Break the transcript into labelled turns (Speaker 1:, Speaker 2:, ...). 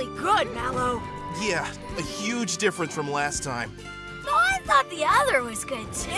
Speaker 1: really good, Mallow.
Speaker 2: Yeah, a huge difference from last time.
Speaker 1: Though I thought the other was good too.